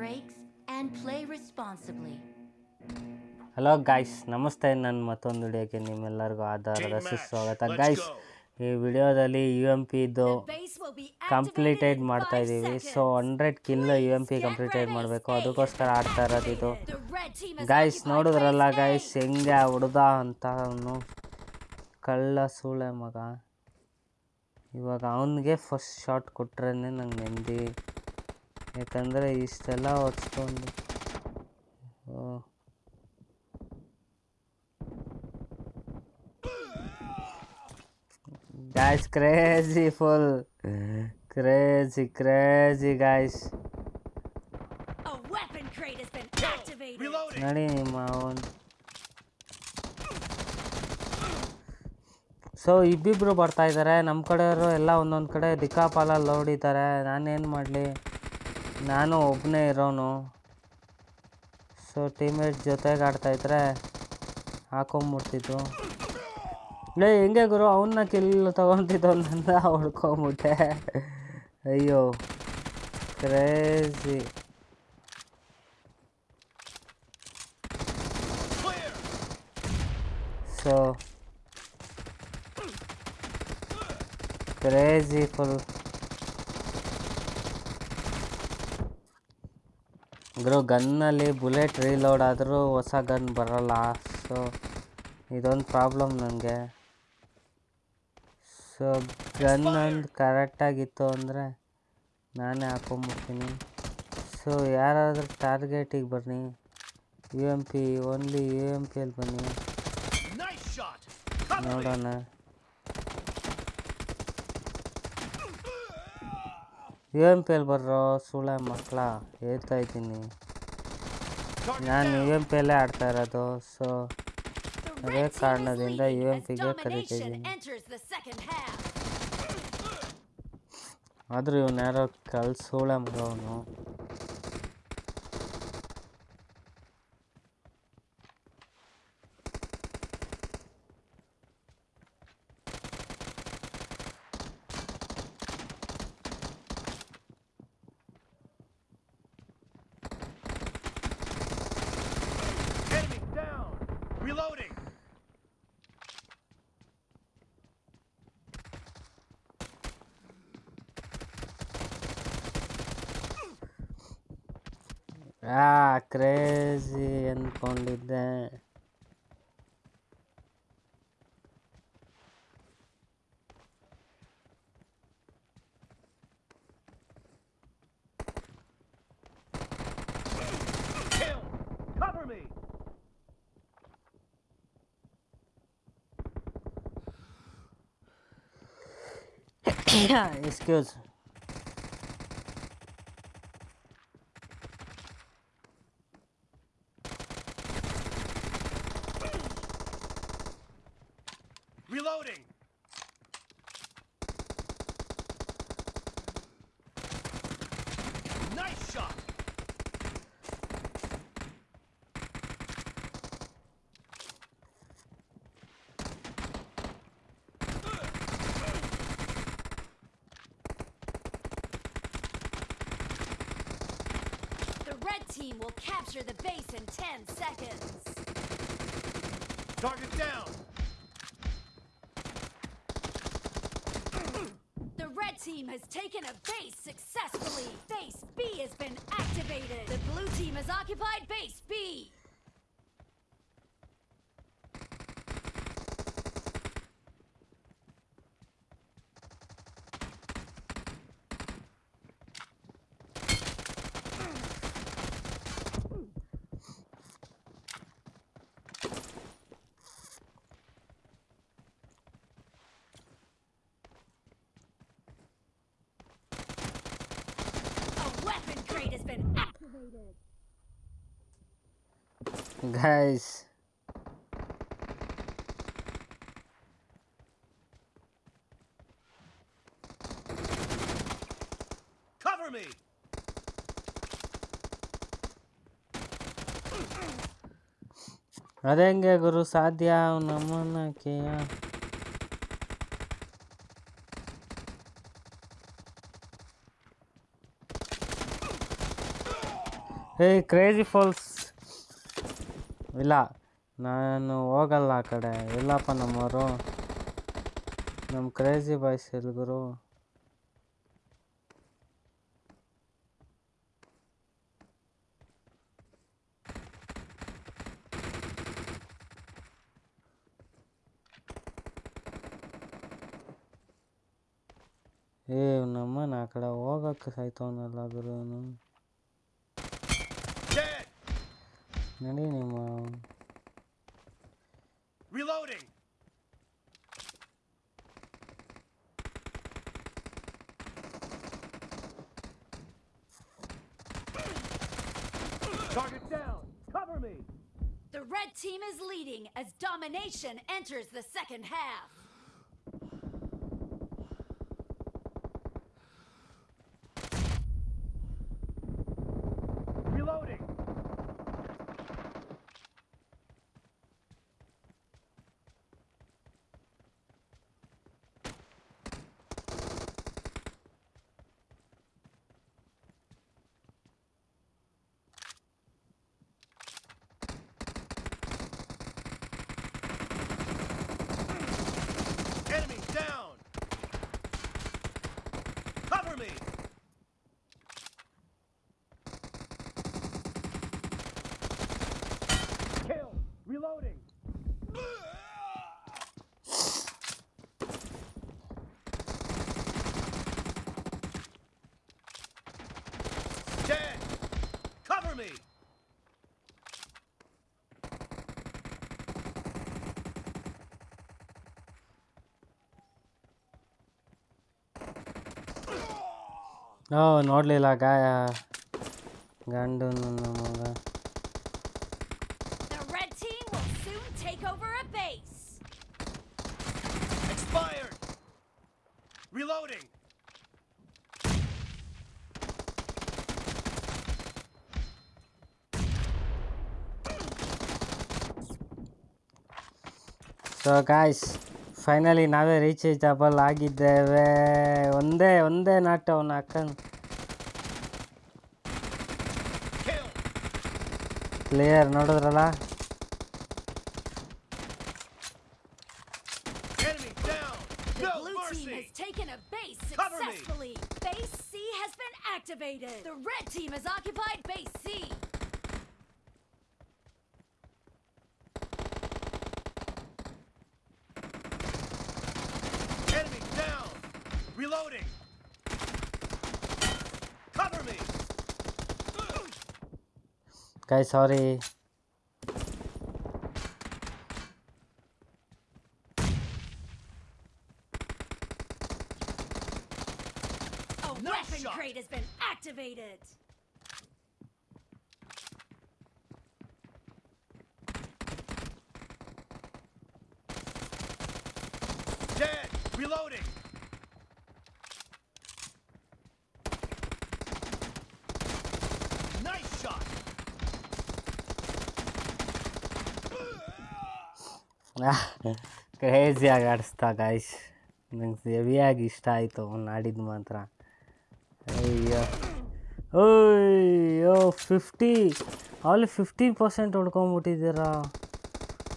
breaks, and play responsibly. Hello guys ನಮಸ್ತೆ ನನ್ನ ಮತ್ತೊಂದು ವಿಡಿಯೋಕ್ಕೆ ನಿಮ್ಮೆಲ್ಲರಿಗೂ ಆಧಾರದ ಸುಸ್ವಾಗತ ಗಾಯ್ಸ್ ಈ ವಿಡಿಯೋದಲ್ಲಿ ಯು ಎಮ್ ಪಿದು ಕಂಪ್ಲೀಟೆಡ್ ಮಾಡ್ತಾ ಇದ್ದೀವಿ so hundred kill U M P completed ಮಾಡಬೇಕು ಅದಕ್ಕೋಸ್ಕರ ಆಡ್ತಾ ಇರೋದು ಇದು ಗಾಯ್ಸ್ ನೋಡಿದ್ರಲ್ಲ ಗಾಯ್ಸ್ ಹೆಂಗೆ ಹುಡ್ದ ಅಂತ ಅವನು ಕಳ್ಳ ಸೂಳೆ ಮಗ ಇವಾಗ ಅವನಿಗೆ ಫಸ್ಟ್ ಶಾಟ್ ಕೊಟ್ರೇ ನಂಗೆ ನೆಮ್ಮದಿ ಯಾಕಂದ್ರೆ ಇಷ್ಟೆಲ್ಲ ಹೊತ್ಸ್ಕೊಂಡು guys crazy full crazy crazy guys ನಡಿ ನಿಮ್ಮ ಸೊ ಇಬ್ಬಿಬ್ರು ಬರ್ತಾ ಇದ್ದಾರೆ ನಮ್ಮ ಕಡೆಯವರು ಎಲ್ಲ ಒಂದೊಂದು ಕಡೆ ದಿಕ್ಕಾಪಾಲ ಹೊಡಿತಾರೆ ನಾನೇನು ಮಾಡಲಿ ನಾನು ಒبನೇ ಇರೋನು ಸೋರ್ ಟೈಮರ್ ಜೊತೆ ಗಾಡ್ತಾ ಇದ್ರೆ ಹಾಕೋ ಮುರ್ತಿತು ಏ ಎಂಗೇ ಗುರು ಅವನನ್ನ ಕೆಳಗೆ ತಗೊಂಡಿದ್ದ ಒಂದಂದಾ ಹೊಳ್ಕೊಂಡ್ಬಿಟೆ ಅಯ್ಯೋ क्रेಜಿ ಸೋ क्रेಜಿ ಫೋ ಅಂದರೂ ಗನ್ನಲ್ಲಿ ಬುಲೆಟ್ ರೀಲೋಡ್ ಆದರೂ ಹೊಸ ಗನ್ ಬರೋಲ್ಲ ಸೊ ಇದೊಂದು ಪ್ರಾಬ್ಲಮ್ ನನಗೆ ಸೊ ಗನ್ ಒಂದು ಕರೆಕ್ಟಾಗಿತ್ತು ಅಂದರೆ ನಾನೇ ಹಾಕೊಂಡ್ಬಿಡ್ತೀನಿ ಸೊ ಯಾರಾದರೂ ಟಾರ್ಗೆಟಿಗೆ ಬನ್ನಿ U M P only U M P ಬನ್ನಿ ನೋಡೋಣ ಯು ಎಮ್ ಪಿ ಬರ್ರೋ ಸುಳ ಮಕ್ಕಳ ಹೇಳ್ತಾ ಇದ್ದೀನಿ ನಾನು ಯು ಎಮ್ ಪಿ ಎಲ್ಲೇ ಆಡ್ತಾ ಇರೋದು ಸೊ ಅದೇ ಕಾರಣದಿಂದ ಯು ಎಮ್ ಪಿಗೆ ಕರೀತಾ ಇದ್ದೀನಿ ಆದರೂ ಇವನು ಯಾರೋ ಕಲ್ಸೋಳ ಮಗ yeah, it's good. Ten seconds. Target down. The red team has taken a base successfully. Base B has been activated. The blue team has occupied base B. guys. Cover me. ಅದಂಗೆ ಗುರು ಸಾಧ್ಯ ನಮ್ಮನ್ನ ಕೇಯ Hey, crazy false. ಇಲ್ಲ ನಾನು ಹೋಗಲ್ಲ ಆ ಕಡೆ ಇಲ್ಲಪ್ಪ ನಮ್ಮವರು ನಮ್ಮ ಕ್ರೇಜಿ ಬಾಯ್ಸ್ ಗುರು ಏ ನಾ ಆ ಕಡೆ ಹೋಗಕ್ಕೆ ಸಾಯ್ತವನಲ್ಲ ಗುರುನು Not anymore. Reloading! Target down! Cover me! The red team is leading as domination enters the second half. ನಾವು ನೋಡಲಿಲ್ಲ ಗಾಯ ಗಂಡು ಮಗ Reloading! So guys, ಫೈನಲಿ ನಾವೇ ರೀಚ್ ಏಜಬಲ್ ಆಗಿದ್ದೇವೆ ಒಂದೇ ಒಂದೇ ನಾಟ ಅವನು ಅಕ್ಕನ್ ಪ್ಲೇಯರ್ ನೋಡಿದ್ರಲ್ಲ Cover me! Base C has been activated! The red team has occupied base C! कई सारे ಕ್ರೇಜಿಯಾಗಿ ಆಡಿಸ್ತಾ ಗಾಯ್ಸ್ ನಂಗೆ ಹೆವಿಯಾಗಿ ಇಷ್ಟ ಆಯಿತು ಅವ್ನು ಆಡಿದ್ದು ಮಾತ್ರ ಅಯ್ಯೋ ಅಯ್ಯೋ ಫಿಫ್ಟಿ ಅಲ್ಲಿ ಫಿಫ್ಟೀನ್ ಪರ್ಸೆಂಟ್ ಹೊಡ್ಕೊಂಬಿಟ್ಟಿದ್ದೀರಾ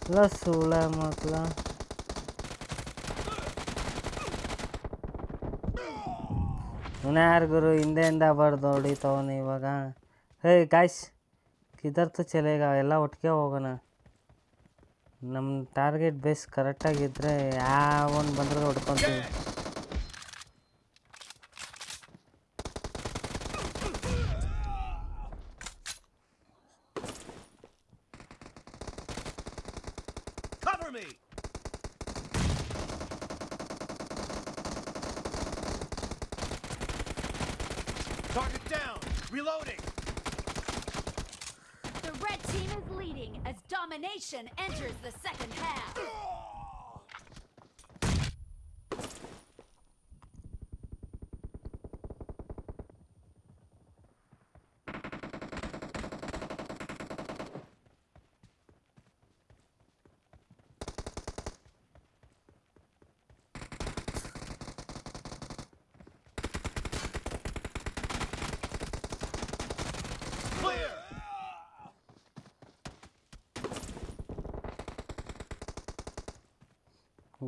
ಇಲ್ಲ ಸುಳ್ಳ ಮಕ್ಕಳ ಯಾರು ಹಿಂದೆ ಹಿಂದೆಯಿಂದ ಬರ್ದು ಹೊಡಿತವನು ಇವಾಗ ಹೇ ಗಾಯ್ಸ್ ಕಿದರ್ತು ಚಲೇಗ ಎಲ್ಲ ಒಟ್ಟಿಗೆ ಹೋಗೋಣ ನಮ್ಮ ಟಾರ್ಗೆಟ್ ಬೇಸ್ ಕರೆಕ್ಟಾಗಿದ್ದರೆ ಯಾವ ಒಂದು ಬಂದರೂ ಹೊಡ್ಕೊತೀವಿ Target down! Reloading! The red team is leading as domination enters the second half.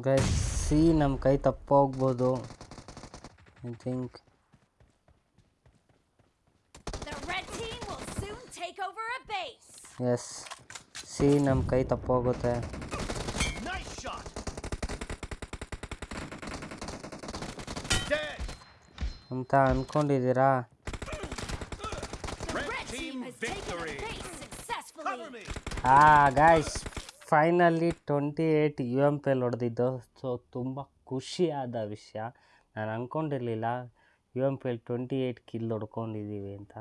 guys see nam kai tappu hogbodu i think the red team will soon take over a base yes see nam kai tappu hogute nice shot dead anta ankondidira red team ah guys finally twenty eight U M P L ಹೊಡೆದಿದ್ದು so ತುಂಬ ಖುಷಿಯಾದ ವಿಷಯ ನಾನು ಅಂದ್ಕೊಂಡಿರಲಿಲ್ಲ U M P L twenty eight kill ಹೊಡ್ಕೊಂಡಿದ್ದೀವಿ ಅಂತ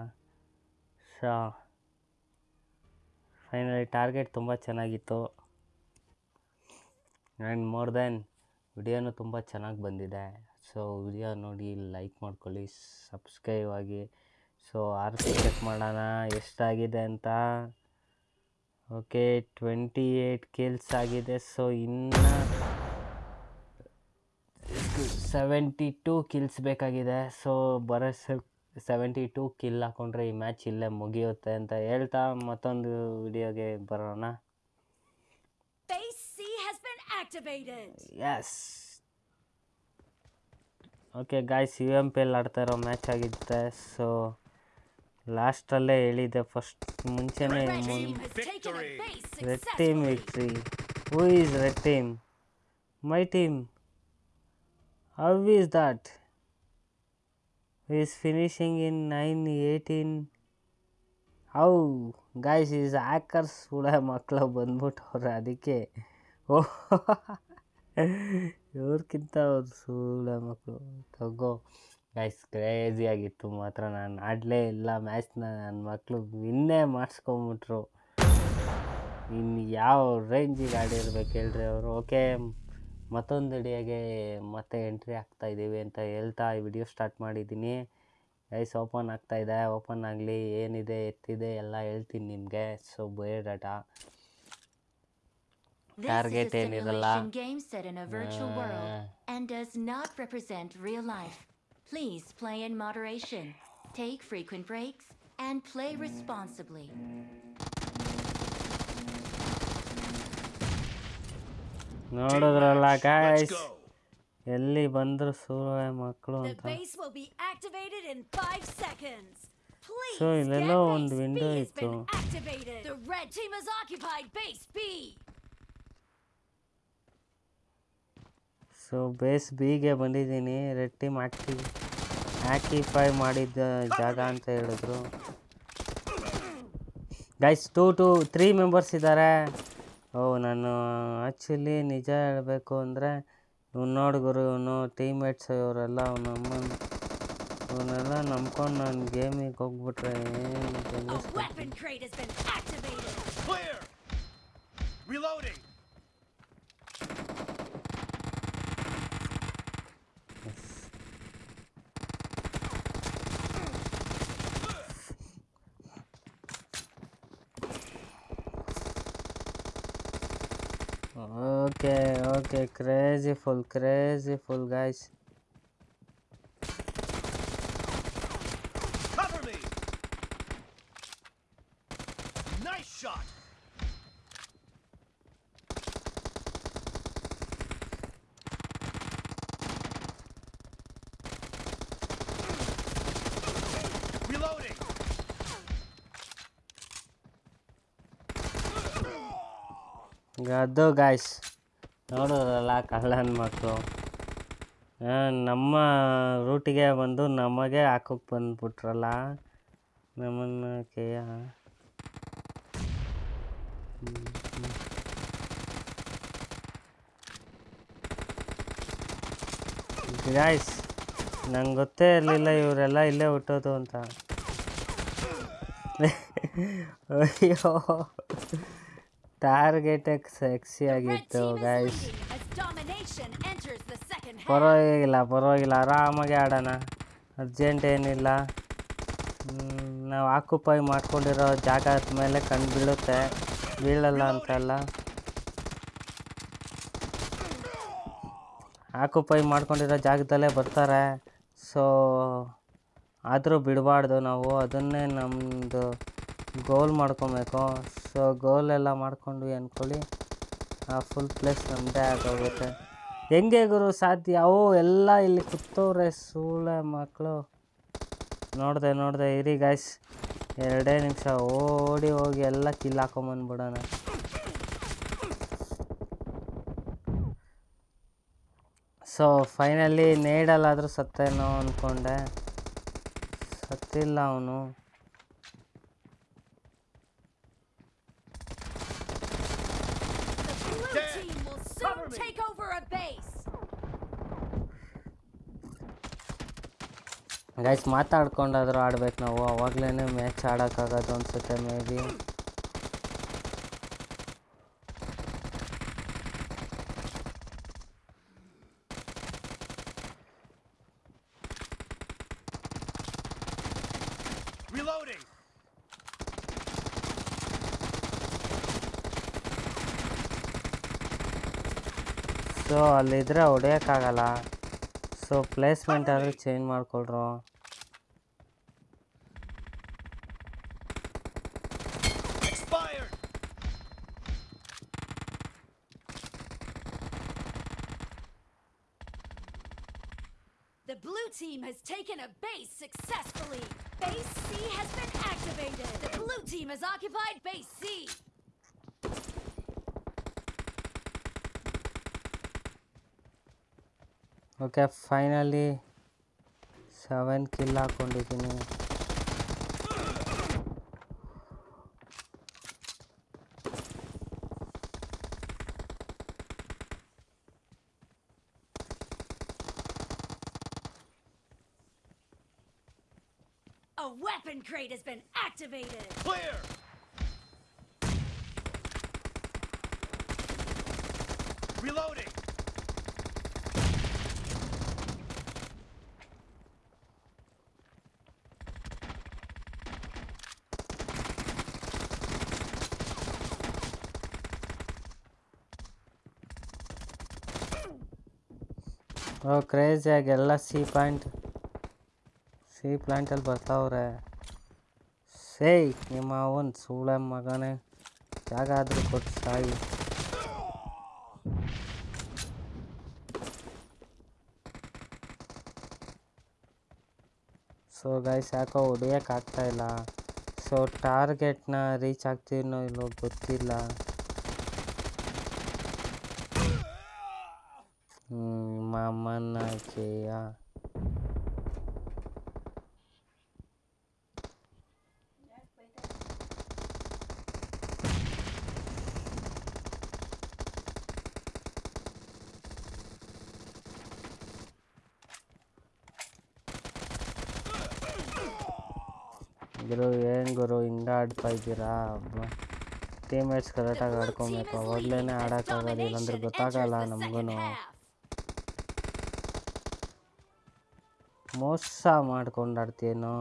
so finally target ತುಂಬ ಚೆನ್ನಾಗಿತ್ತು and more than ವಿಡಿಯೋನು ತುಂಬ ಚೆನ್ನಾಗಿ ಬಂದಿದೆ ಸೊ ವಿಡಿಯೋ ನೋಡಿ ಲೈಕ್ ಮಾಡ್ಕೊಳ್ಳಿ ಸಬ್ಸ್ಕ್ರೈಬ್ ಆಗಿ ಸೊ ಆರ್ ಚೆಕ್ ಮಾಡೋಣ ಎಷ್ಟಾಗಿದೆ ಅಂತ ಓಕೆ ಟ್ವೆಂಟಿ ಏಯ್ಟ್ ಕಿಲ್ಸ್ ಆಗಿದೆ ಸೊ ಇನ್ನು ಸೆವೆಂಟಿ ಟೂ ಕಿಲ್ಸ್ ಬೇಕಾಗಿದೆ ಸೊ ಬರೋ ಸೆವೆಂಟಿ ಟೂ ಕಿಲ್ ಹಾಕೊಂಡ್ರೆ ಈ ಮ್ಯಾಚ್ ಇಲ್ಲೇ ಮುಗಿಯುತ್ತೆ ಅಂತ ಹೇಳ್ತಾ ಮತ್ತೊಂದು ವಿಡಿಯೋಗೆ ಬರೋಣ yes okay guys U M P L ಆಡ್ತಾ ಇರೋ ಮ್ಯಾಚ್ ಆಗಿರುತ್ತೆ ಸೊ लास्टल first मुंचे red team victory who is red team team how is that is finishing in nine eighteen how guys is hackers मकल बंदर अदे ओह इवर्किंत सूढ़ मकल तक ಗೈಸ್ ಆಗಿತ್ತು ಮಾತ್ರ ನಾನು ಆಡಲೇ ಇಲ್ಲ ಮ್ಯಾಚ್ನ ನನ್ನ ಮಕ್ಕಳು ಇನ್ನೇ ಮಾಡಿಸ್ಕೊಂಬಿಟ್ರು ಇನ್ನು ಯಾವ ರೇಂಜಿಗೆ ಆಡಿರ್ಬೇಕು ಹೇಳ್ರಿ ಅವರು ಓಕೆ ಮತ್ತೊಂದು ಅಡಿಯಾಗೆ ಮತ್ತೆ ಎಂಟ್ರಿ ಆಗ್ತಾ ಇದ್ದೀವಿ ಅಂತ ಹೇಳ್ತಾ ಈ ವಿಡಿಯೋ ಸ್ಟಾರ್ಟ್ ಮಾಡಿದ್ದೀನಿ ಗೈಸ್ ಓಪನ್ ಆಗ್ತಾ ಇದೆ ಓಪನ್ ಆಗಲಿ ಏನಿದೆ ಎತ್ತಿದೆ ಎಲ್ಲ ಹೇಳ್ತೀನಿ ನಿಮಗೆ ಸೊ ಬೇಡಾಟ ಟಾರ್ಗೆಟ್ ಏನಿರಲ್ಲ Please play in moderation, take frequent breaks, and play responsibly. ನೋಡಿದ್ರಲ್ಲ ಗಾಯ್ಸ್ ಎಲ್ಲಿ ಬಂದ್ರು ಸೂರ್ಯ ಮಕ್ಕಳು ಅಂತ ಸೊ ಇಲ್ಲೆಲ್ಲೋ ಒಂದು ವಿಂಡೋ ಇತ್ತು The red team has occupied base B. So base ಬಿಗೆ ಬಂದಿದ್ದೀನಿ ರೆಡ್ ಟೀಮ್ ಆ್ಯಕ್ಟಿವ್ ಆ್ಯಕ್ಟಿಫೈ ಮಾಡಿದ್ದ ಜಾಗ ಅಂತ ಹೇಳಿದ್ರು guys two to three members ಇದ್ದಾರೆ ಓ ನಾನು ಆ್ಯಕ್ಚುಲಿ ನಿಜ ಹೇಳಬೇಕು ಅಂದರೆ ಇವ್ನು ಇವನು ಟೀಮ್ಮೇಟ್ಸ್ ಇವರೆಲ್ಲ ಅವನ ಅಮ್ಮನ ಇವನ್ನೆಲ್ಲ ನಂಬ್ಕೊಂಡು ನಾನು ಗೇಮಿಗೆ ಹೋಗ್ಬಿಟ್ರೆ ಏನು Okay, okay, crazy full, crazy full, guys. Cover me. Nice shot. Reloading. Got the guys. ನೋಡೋದಲ್ಲ ಕಳ್ಳನ ಮಕ್ಕಳು ನಮ್ಮ ರೂಟಿಗೆ ಬಂದು ನಮಗೆ ಹಾಕೋಕೆ ಬಂದುಬಿಟ್ರಲ್ಲ ನಮ್ಮನ್ನು ಕೇಯ ಗಾಯ್ಸ್ ನಂಗೆ ಗೊತ್ತೇ ಇರಲಿಲ್ಲ ಇವರೆಲ್ಲ ಇಲ್ಲೇ ಹುಟ್ಟೋದು ಅಂತ ಅಯ್ಯೋ ಟಾರ್ಗೆಟ್ ಆಗಿತ್ತು ಗೈಸ್ ಪರವಾಗಿಲ್ಲ ಪರವಾಗಿಲ್ಲ ಆರಾಮಾಗಿ ಆಡೋಣ ಅರ್ಜೆಂಟ್ ಏನಿಲ್ಲ ನಾವು ಆಕ್ಯುಪೈ ಮಾಡ್ಕೊಂಡಿರೋ ಜಾಗ ಮೇಲೆ ಕಂಡು ಬೀಳುತ್ತೆ ಬೀಳಲ್ಲ ಅಂತಲ್ಲ ಆಕ್ಯುಪೈ ಮಾಡ್ಕೊಂಡಿರೋ ಜಾಗದಲ್ಲೇ ಬರ್ತಾರೆ ಸೊ ಆದರೂ ಬಿಡಬಾರ್ದು ನಾವು ಅದನ್ನೇ ನಮ್ಮದು ಗೋಲ್ ಮಾಡ್ಕೊಬೇಕು ಸೊ ಗೋಲೆಲ್ಲ ಮಾಡಿಕೊಂಡ್ವಿ ಅಂದ್ಕೊಳ್ಳಿ ಆ ಫುಲ್ ಪ್ಲೇಸ್ ನಮ್ಮದೇ ಆಗೋಗುತ್ತೆ ಹೆಂಗೆ ಗುರು ಸಾಧ್ಯ ಅವು ಎಲ್ಲ ಇಲ್ಲಿ ಕೂತವ್ರೆ ಸೂಳೆ ಮಕ್ಕಳು ನೋಡಿದೆ ನೋಡಿದೆ ಇರಿ ಗಾಯ್ಸ್ ಎರಡೇ ನಿಮಿಷ ಓಡಿ ಹೋಗಿ ಎಲ್ಲ ಕಿಲ್ ಹಾಕೊಂಬಂದ್ಬಿಡೋಣ ಸೊ ಫೈನಲಿ ನೇಡಲ್ಲಾದರೂ ಸತ್ತೇನೋ ಅಂದ್ಕೊಂಡೆ ಸತ್ತಿಲ್ಲ ಅವನು ಗೈಸ್ ಮಾತಾಡ್ಕೊಂಡಾದ್ರೂ ಆಡ್ಬೇಕು ನಾವು ಅವಾಗ್ಲೇ ಮ್ಯಾಚ್ ಆಡೋಕ್ಕಾಗೋದು ಅನ್ಸುತ್ತೆ ಮೇ ಬಿ ಸೊ ಅಲ್ಲಿದ್ರೆ ಹೊಡೆಯೋಕ್ಕಾಗಲ್ಲ ಸೊ ಪ್ಲೇಸ್ಮೆಂಟ್ ಯಾರು ಚೇಂಜ್ ಮಾಡಿಕೊಳ್ರೋ ಓಕೆ ಫೈನಲಿ ಸೆವೆನ್ ಕಿಲ್ ಹಾಕ್ಕೊಂಡಿದ್ದೀನಿ A weapon crate has been activated! Clear! Reloading! Oh ಕ್ರೇಜಿಯಾಗಿ ಎಲ್ಲ ಸಿ ಪಾಯಿಂಟ್ ಸಿ ಪ್ಲಾಂಟಲ್ಲಿ ಬರ್ತಾವ್ರೆ ಸೇ ನಿಮ್ಮ ಒಂದು ಸೂಳೆ ಮಗನೇ ಜಾಗ ಆದರೂ ಕೊಟ್ಟು ಸಾಯಿ ಸೊ ಗೈಸ್ ಯಾಕೋ ಹೊಡಿಯೋಕ್ಕಾಗ್ತಾಯಿಲ್ಲ ಸೊ ಟಾರ್ಗೆಟ್ನ ರೀಚ್ ಆಗ್ತೀನೋ ಇಲ್ಲೋ ಗೊತ್ತಿಲ್ಲ ఏ గ్రో ఏ గ్రో ఇంకా अड्పైదిరా బ్రో టీమ్మేట్స్ కరెక్టగా అడ్కొంగోవ పోవలేనే ఆడకవేలే అందరు ಗೊತ್ತాగాల నమగును ಮೋಸ ಮಾಡ್ಕೊಂಡಾಡ್ತೀನೋ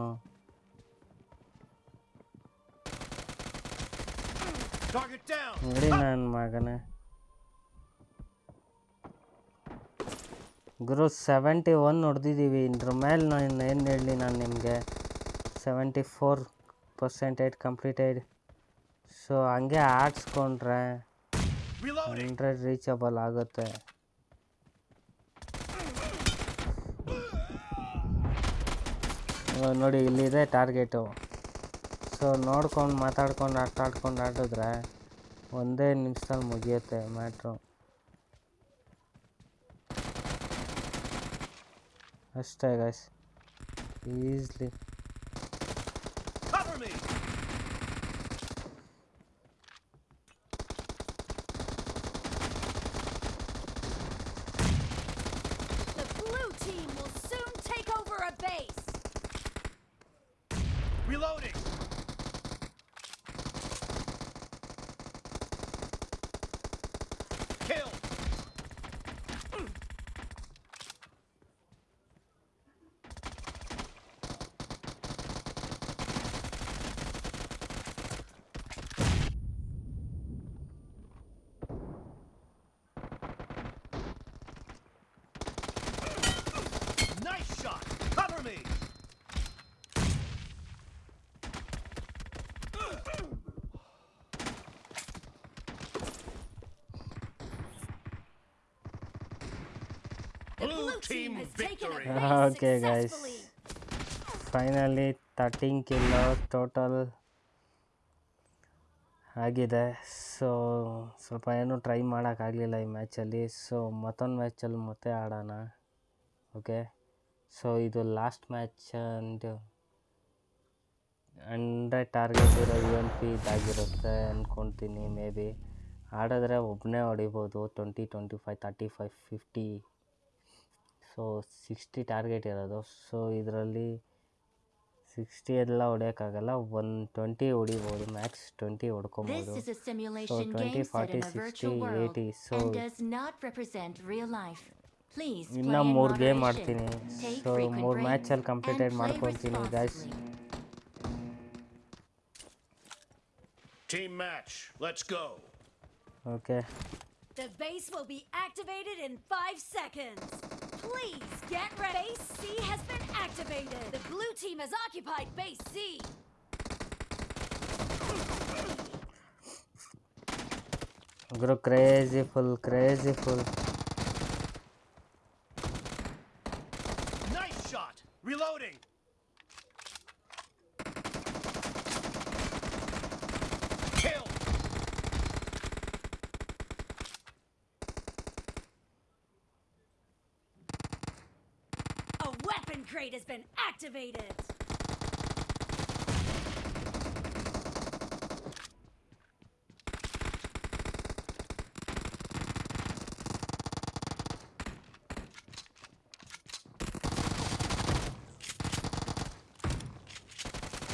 ನೋಡಿ ನನ್ನ ಮಗನೇ ಗುರು ಸೆವೆಂಟಿ ಒನ್ ಹೊಡೆದಿದ್ದೀವಿ ಇದ್ರ ಮೇಲೆ ನಾನು ಏನು ಹೇಳಲಿ ನಾನು ನಿಮಗೆ seventy four percentage completed so ಹಂಗೆ ಆಡಿಸ್ಕೊಂಡ್ರೆ ಹಂಡ್ರೆಡ್ ರೀಚಬಲ್ ಆಗುತ್ತೆ ನೋಡಿ ಇಲ್ಲಿದೆ ಟಾರ್ಗೆಟು ಸೊ ನೋಡ್ಕೊಂಡು ಮಾತಾಡ್ಕೊಂಡು ಆಟ ಆಡ್ಕೊಂಡು ಆಡಿದ್ರೆ ಒಂದೇ ನಿಮಿಷದಲ್ಲಿ ಮುಗಿಯುತ್ತೆ ಮ್ಯಾಟ್ರು ಅಷ್ಟೇ guys easily team victory. Ah, okay, guys. Finally, 13 total ಆಗಿದೆ ಸೊ ಸ್ವಲ್ಪ ಏನೂ ಟ್ರೈ ಮಾಡೋಕ್ಕಾಗಲಿಲ್ಲ ಈ ಮ್ಯಾಚಲ್ಲಿ ಸೊ ಮತ್ತೊಂದು ಮ್ಯಾಚಲ್ಲಿ ಮತ್ತೆ ಆಡೋಣ ಓಕೆ ಸೊ ಇದು last match and hundred target ಇರೋ ಯು ಎನ್ ಪಿ ಇದಾಗಿರುತ್ತೆ ಅಂದ್ಕೊತೀನಿ ಮೇ ಬಿ ಆಡಿದ್ರೆ ಒಬ್ಬನೇ ಹೊಡಿಬೋದು twenty twenty five thirty five fifty so sixty target ಇರೋದು ಸೊ ಇದರಲ್ಲಿ ಸಿಕ್ಸ್ಟಿ ಎಲ್ಲ ಹೊಡೆಯೋಕ್ಕಾಗಲ್ಲ ಒನ್ ಟ್ವೆಂಟಿ ಹೊಡಿಬೋದು max twenty ಹೊಡ್ಕೊಬೋದು so twenty forty sixty eighty so ಇನ್ನೂ ಮೂರು ಗೇಮ್ ಆಡ್ತೀನಿ ಸೊ ಮೂರು ಮ್ಯಾಚಲ್ಲಿ ಕಂಪ್ಲೀಟೆಡ್ ಮಾಡ್ಕೊತೀನಿ guys Team match. Let's go. Okay. The base will be activated in 5 seconds. Please get ready. Base C has been activated. The blue team has occupied Base C. Guru crazy full, crazy full. Activate it!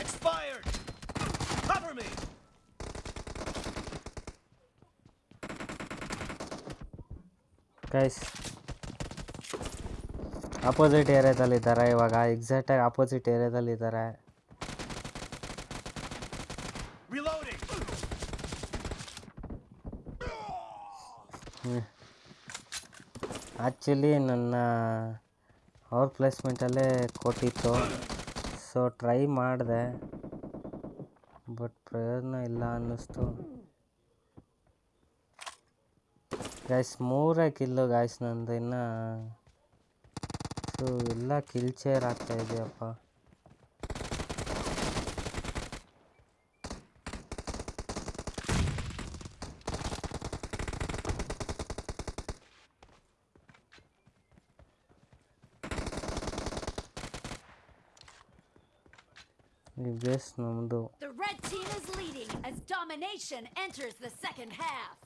Expired! Cover me! Guys, opposite ಏರಿಯಾದಲ್ಲಿ ಇದ್ದಾರೆ ಇವಾಗ ಎಕ್ಸಾಕ್ಟಾಗಿ opposite ಏರಿಯಾದಲ್ಲಿ ಇದ್ದಾರೆ actually ನನ್ನ ಅವ್ರ ಪ್ಲೇಸ್ಮೆಂಟಲ್ಲೇ ಕೊಟ್ಟಿತ್ತು so try ಮಾಡಿದೆ but ಪ್ರಯೋಜನ ಇಲ್ಲ ಅನ್ನಿಸ್ತು ಗಾಯ್ಸ್ ಮೂರೇ ಕಿಲ್ಲು ಗಾಯ್ಸ್ ನಂದು ಇನ್ನೂ ಎಲ್ಲ ಆಗ್ತಾ ಇದೆಯಪ್ಪ The red team is leading as domination enters the second half.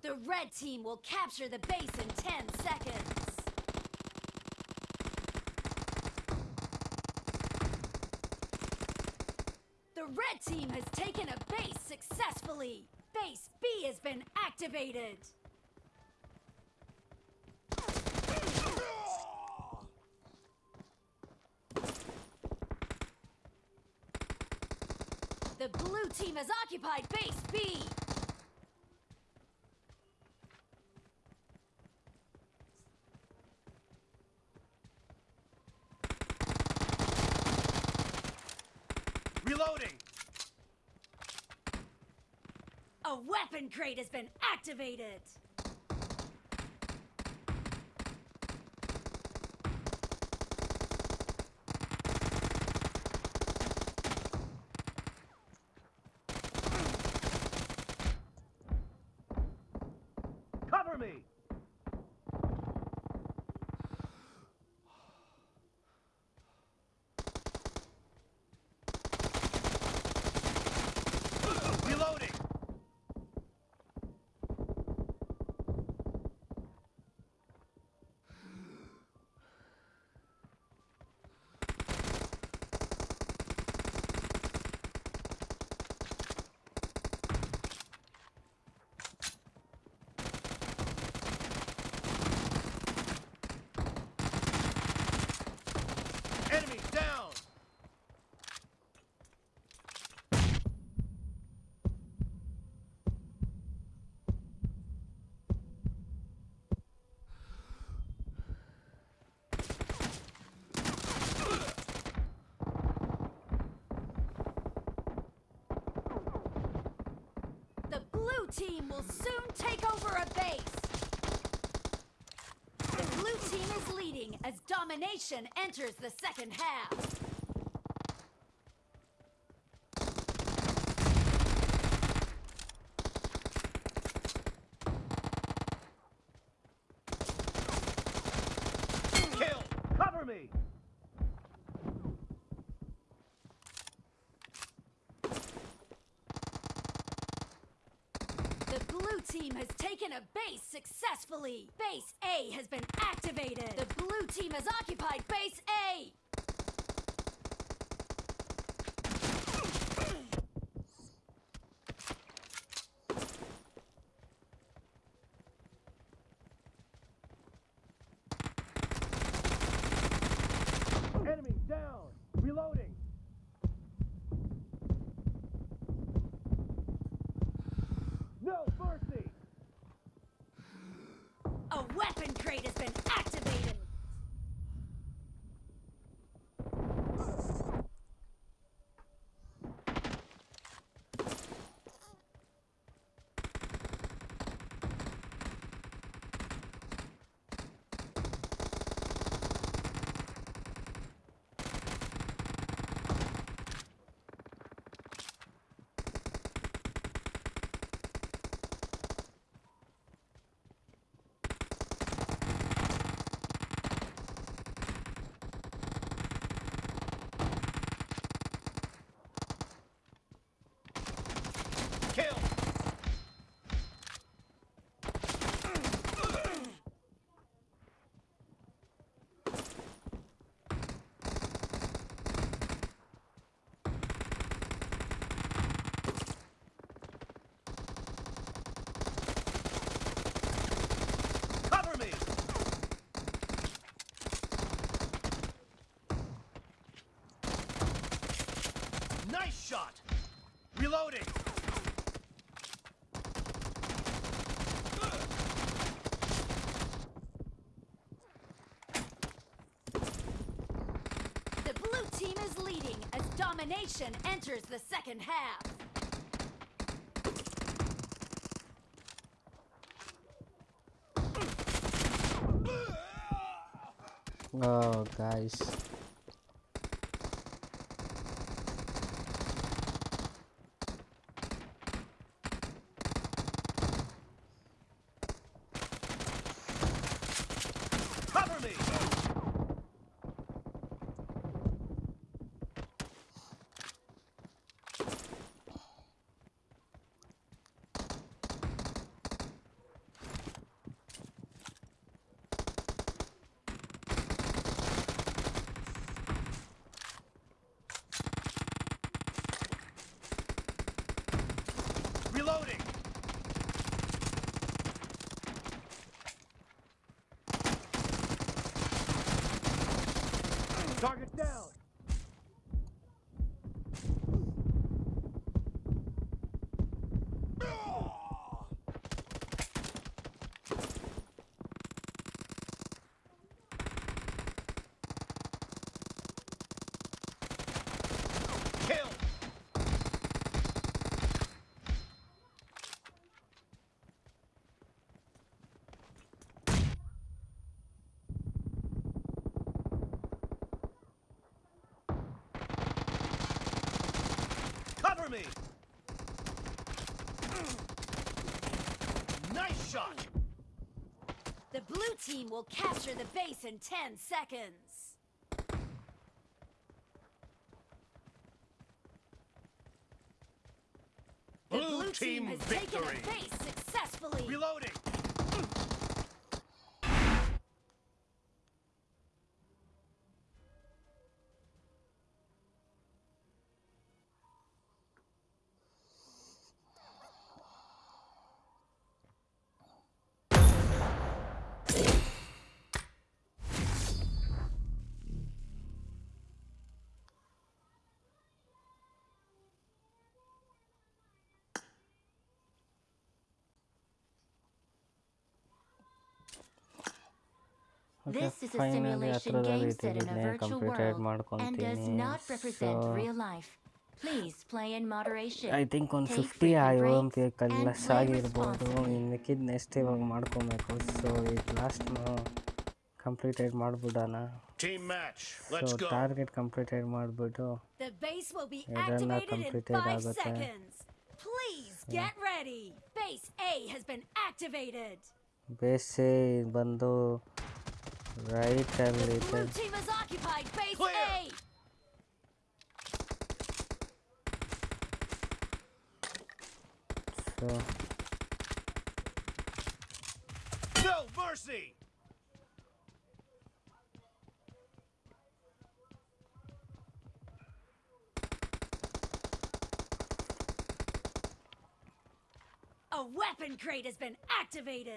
The red team will capture the base in 10 seconds. The red team has taken a base successfully. Base B has been activated. The blue team has occupied base B. crate has been activated! Cover me! team will soon take over a base. The blue team is leading as domination enters the second half. Domination enters the second half. Oh, guys. Blue team will capture the base in 10 seconds. Blue, blue team, team victory! This is a simulation game set in a virtual world and does not represent real life. Please play in moderation. I think on 50 I won't be a Kalasagi in the kid next So it last more completed. Marbudana team match. Let's go. Target completed. Marbudo. The base will be activated in five seconds. Please get ready. Base A has been activated. Base A Bando. Right, Terminator. Blue team has occupied base Clear. A. So. No mercy. A weapon crate has been activated!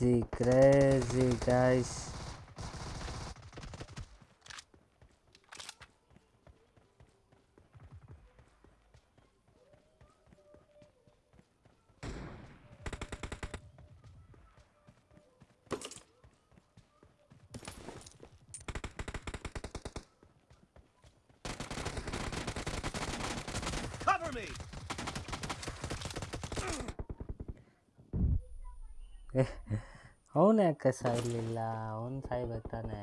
crazy, crazy, guys. ಸಾಯ್ಲಿಲ್ಲ ಅವ್ನು ಸಾಯ್ಬೇಕು ತಾನೆ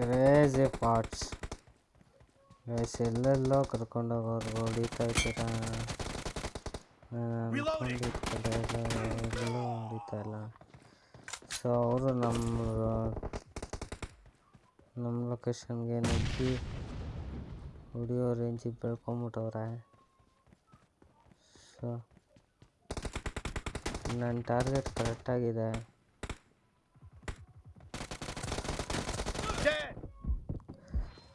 crazy parts guys ಎಲ್ಲೆಲ್ಲೋ ಕರ್ಕೊಂಡು ಹೋಗೋರು ಹೊಡಿತಾ ಇದ್ದೀರಾ ಹೊಡಿತಾ ಇಲ್ಲ ಸೊ ಅವರು ನಮ್ಮ ನಮ್ಮ ಲೊಕೇಶನ್ಗೆ ನುಗ್ಗಿ ಹೊಡಿಯೋ ರೇಂಜಿಗೆ ಬೆಳ್ಕೊಂಬಿಟ್ಟವ್ರೆ ಸೊ ನನ್ನ ಟಾರ್ಗೆಟ್ ಕರೆಕ್ಟಾಗಿದೆ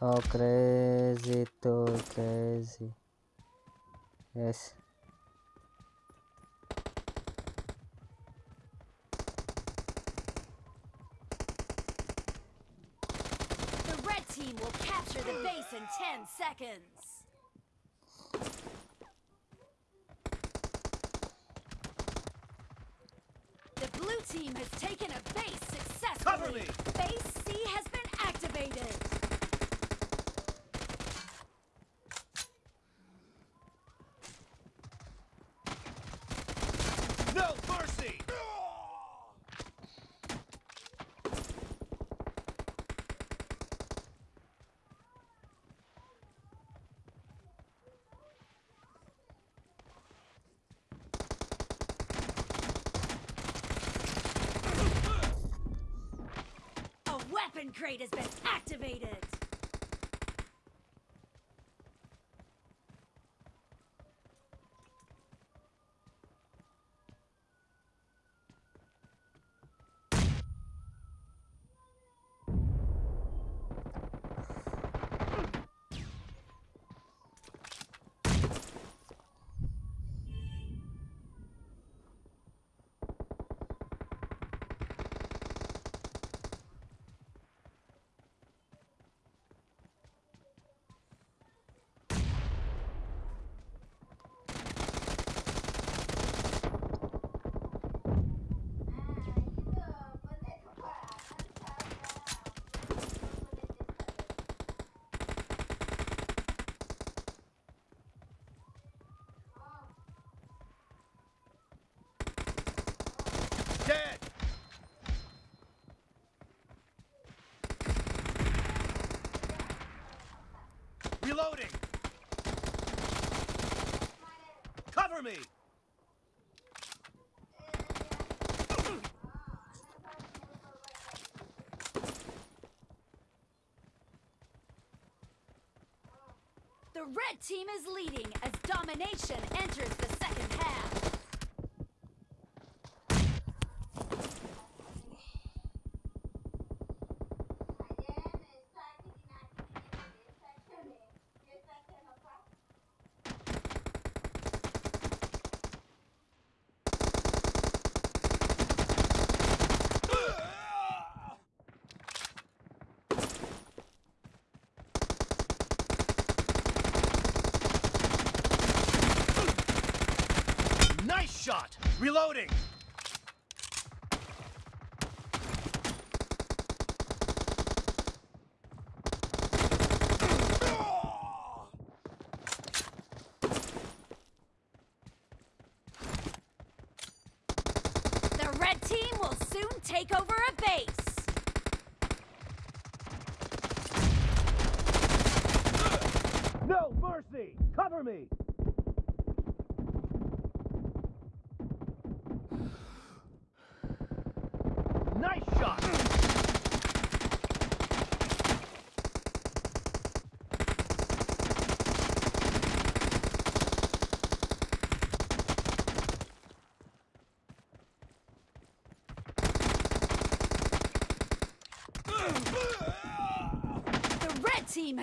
Oh, crazy Too crazy. Yes. The red team will capture the base in 10 seconds. team has taken a base successfully. Cover me. Base C has been activated. Weapon crate has been activated! The red team is leading as domination enters the second. shot. Reloading.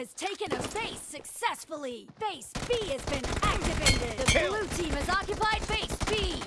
has taken a base successfully. Base B has been activated. The Kill. blue team has occupied base B.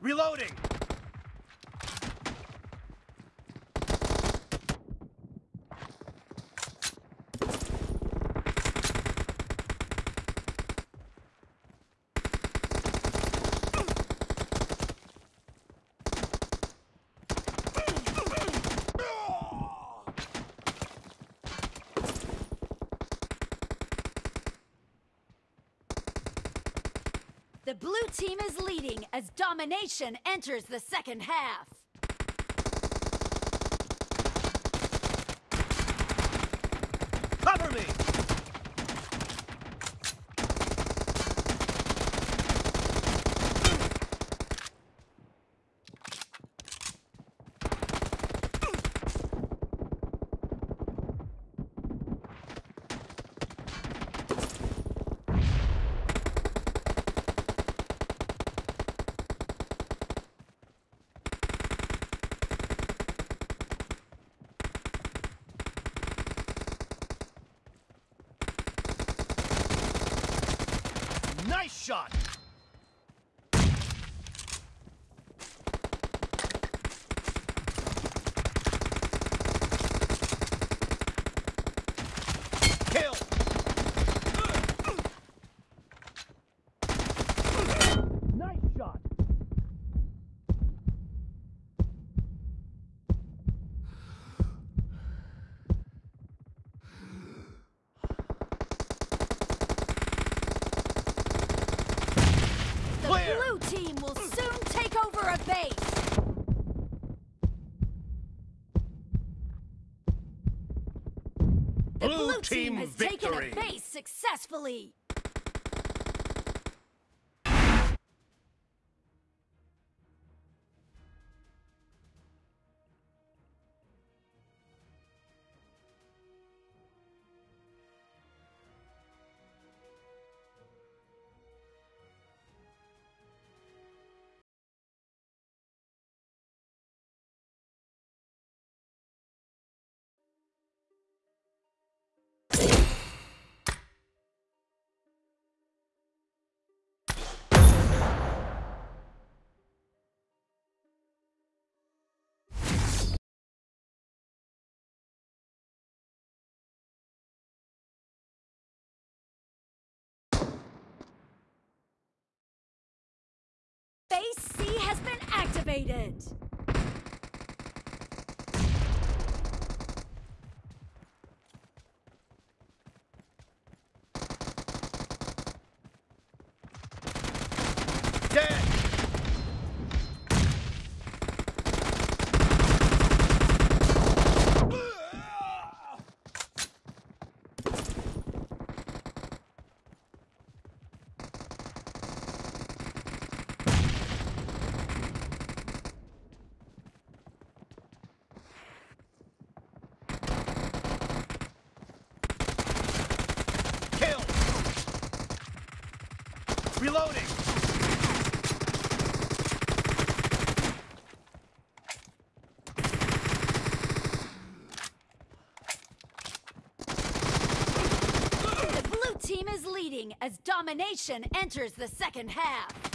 Reloading. The blue team is leading as domination enters the second half. successfully! Base C has been activated! Reloading! The blue team is leading as domination enters the second half.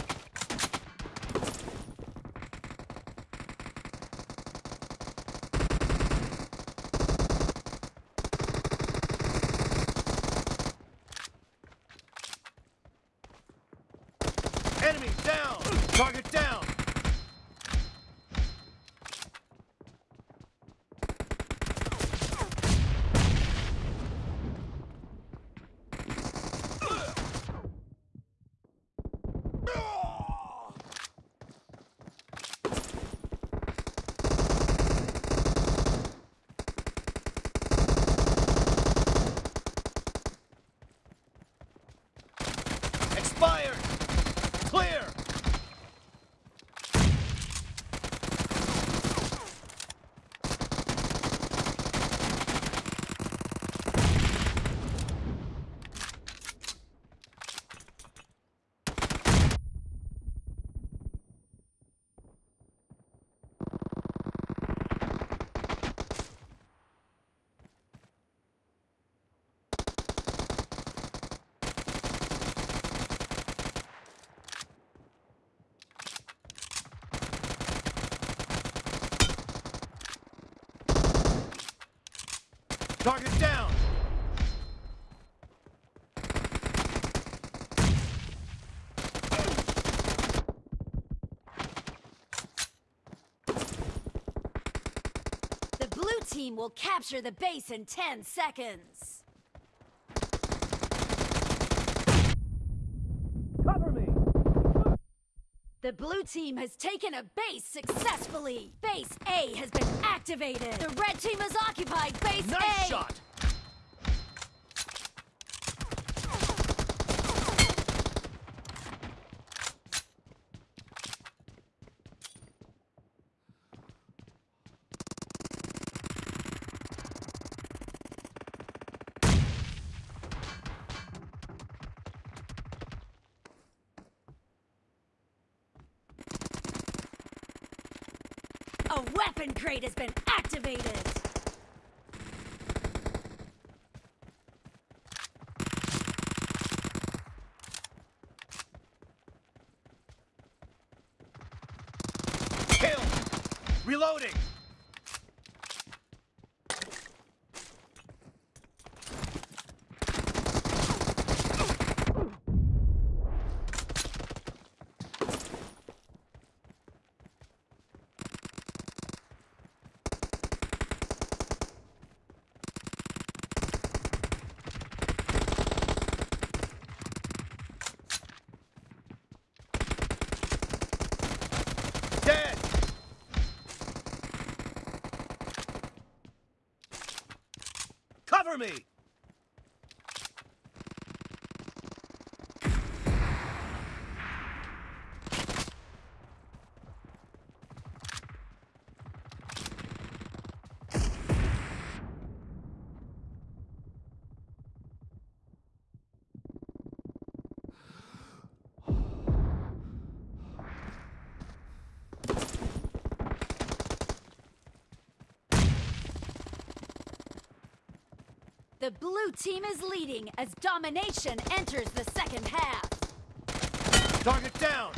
team will capture the base in 10 seconds. Cover me! The blue team has taken a base successfully. Base A has been activated. The red team has occupied base nice A. Nice shot! upgrade has been The blue team is leading as domination enters the second half. Target down!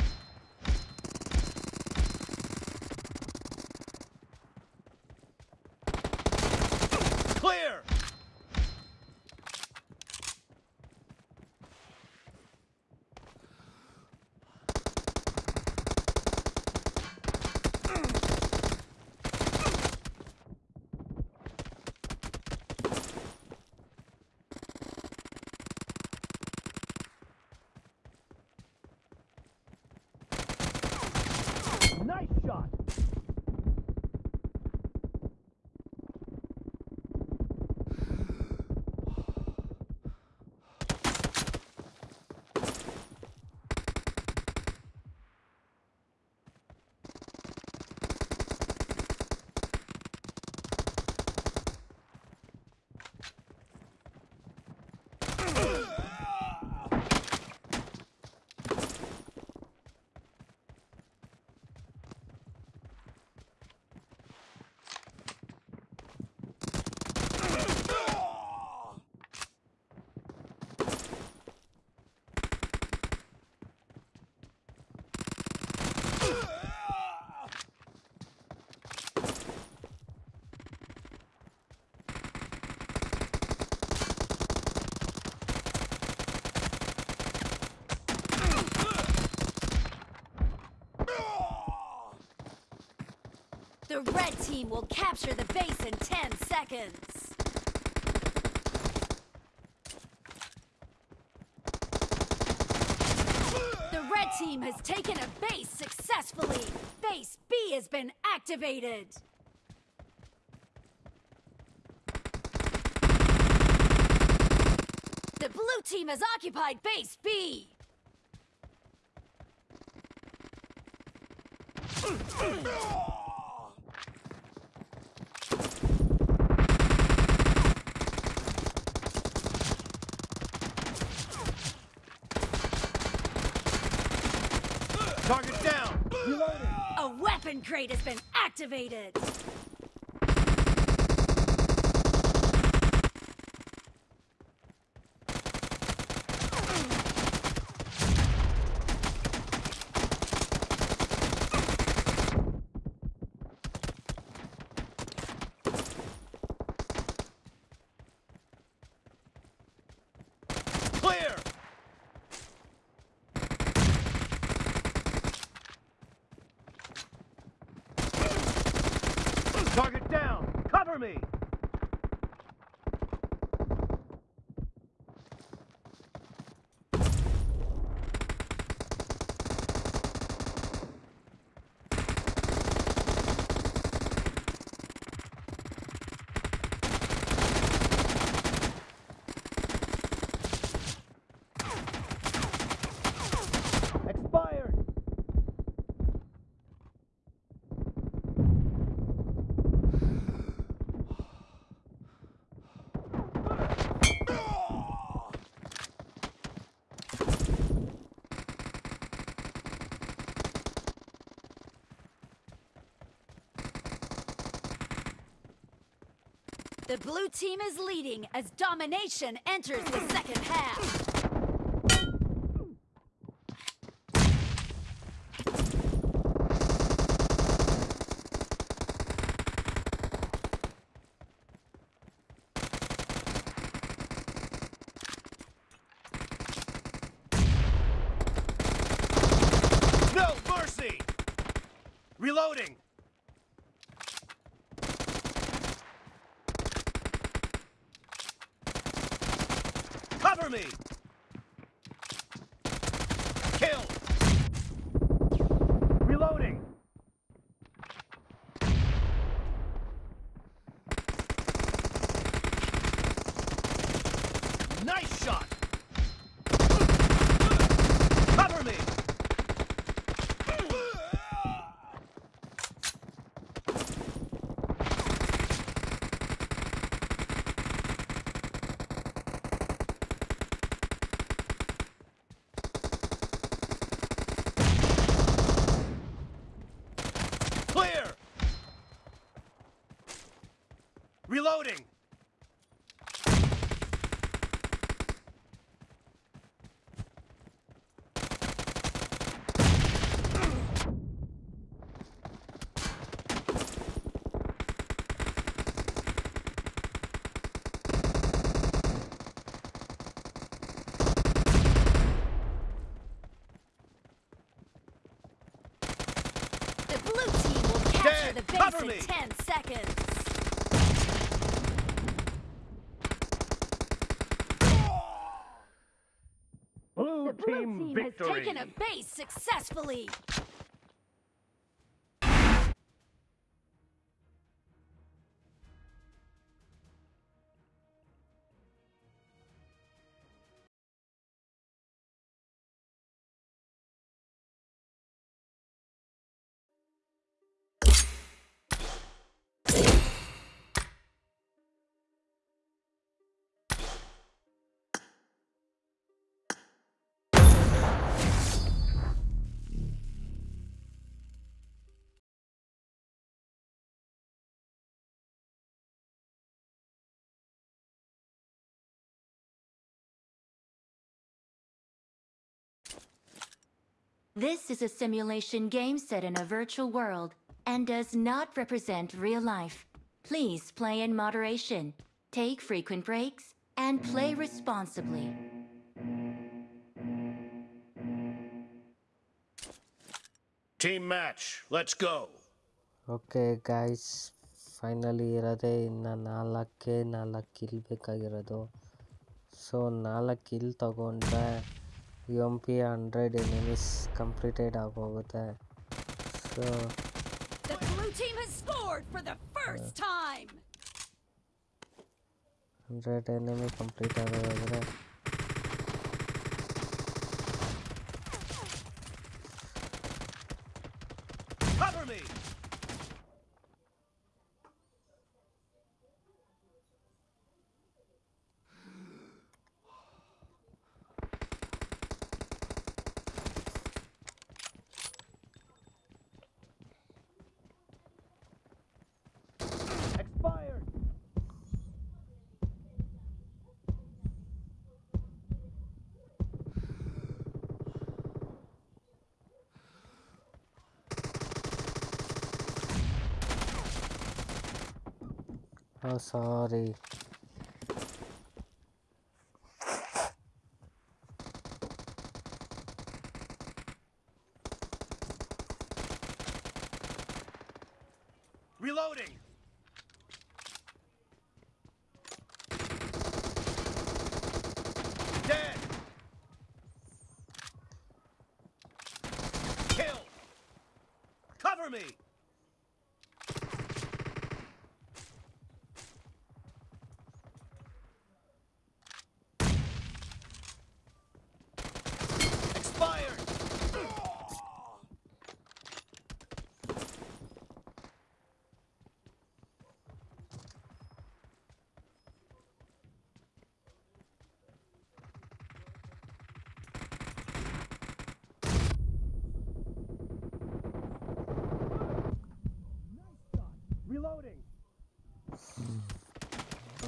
The red team will capture the base in 10 seconds. The red team has taken a base successfully. Base B has been activated. The blue team has occupied base B. It has been activated! me! The blue team is leading as domination enters the second half. Cover me. Ten seconds. Blue the blue team, team victory. has taken a base successfully. This is a simulation game set in a virtual world and does not represent real life. Please play in moderation, take frequent breaks, and play responsibly. Team match, let's go. Okay guys, finally ಇರೋದೇ ಇನ್ನು ನಾಲ್ಕೇ ನಾಲ್ಕು kill ಬೇಕಾಗಿರೋದು so ನಾಲ್ಕು kill ತಗೊಂಡ್ರೆ M 100 enemies completed completed ಆಗೋಗುತ್ತೆ So. The blue team has scored for the first time. 100 enemy complete ಆಗೋದಾದ್ರೆ Oh, sorry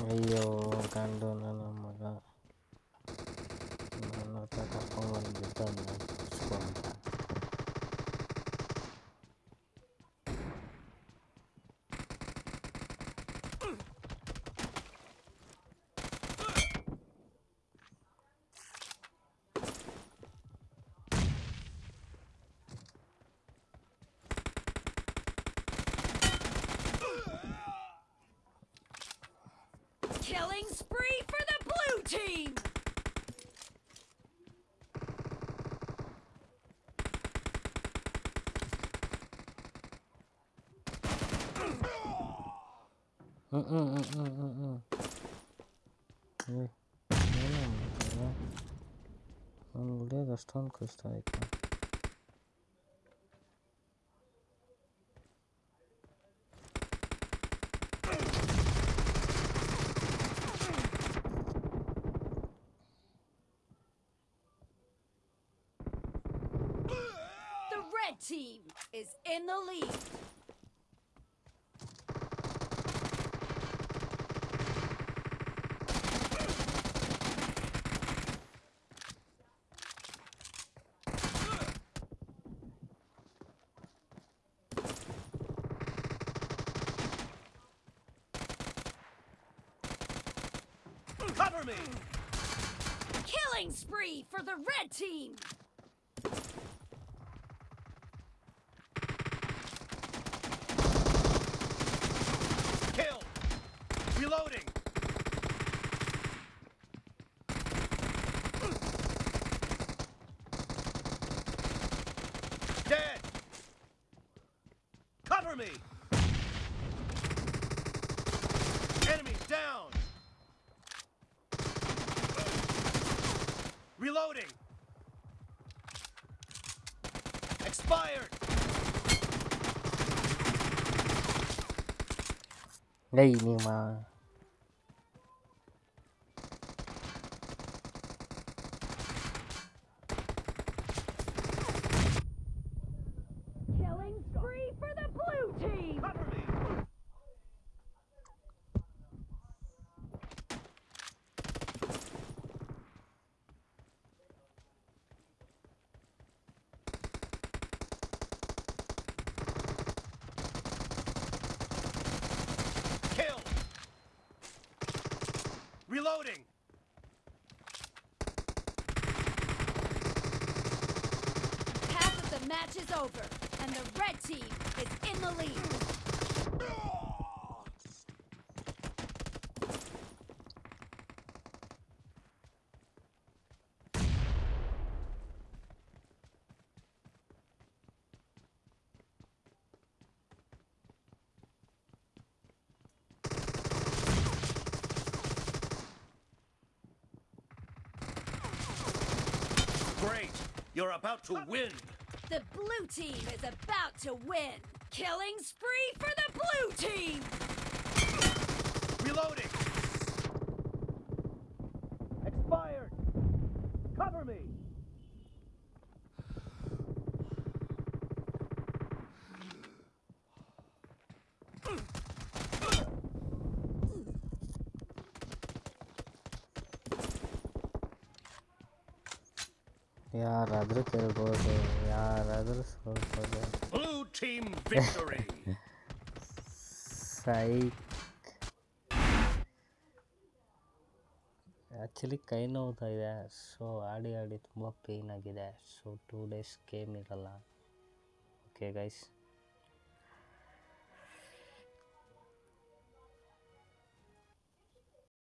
ayo iya, kandon Killing spree for the blue team! Uh, uh, uh, uh, uh, uh. Yeah. Yeah, yeah, yeah. On gledasz tonko stajka. for the red team! 累吗？Reloading! Half of the match is over, and the red team is in the lead. You're about to win. The blue team is about to win. Killing spree for the blue team. Reloading. ಯಾರಾದರೂ ಗೆಲ್ಬೋದು ಯಾರಾದರೂ ಸೋಲ್ಬೋದು blue team victory ಸೈ actually ಕೈ ನೋವ್ತಾ ಇದೆ so ಆಡಿ ಆಡಿ ತುಂಬ ಪೇಯ್ನ್ ಆಗಿದೆ ಸೊ ಟೂ ಡೇಸ್ ಗೇಮ್ ಇರಲ್ಲ ಓಕೆ ಗೈಸ್